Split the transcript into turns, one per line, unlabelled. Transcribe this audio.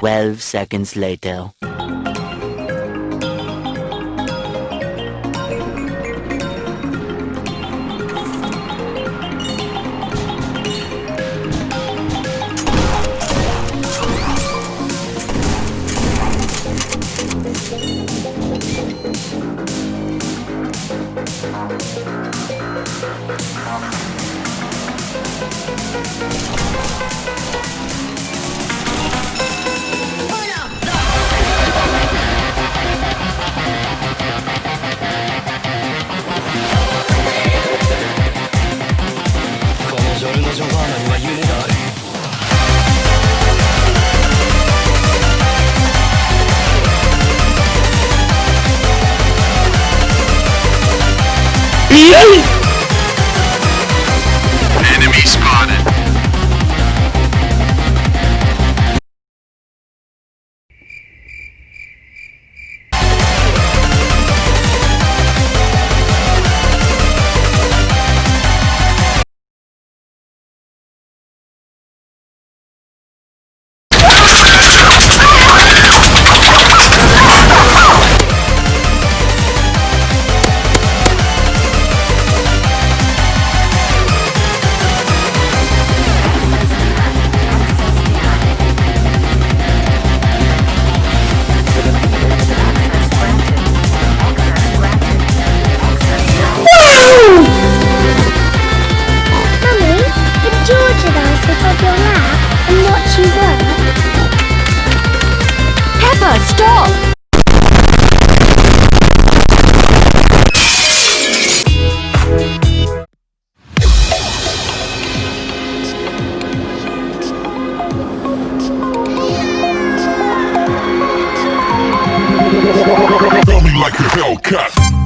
12 seconds later.
Enemy spotted.
Stop!
Coming like a Hellcat.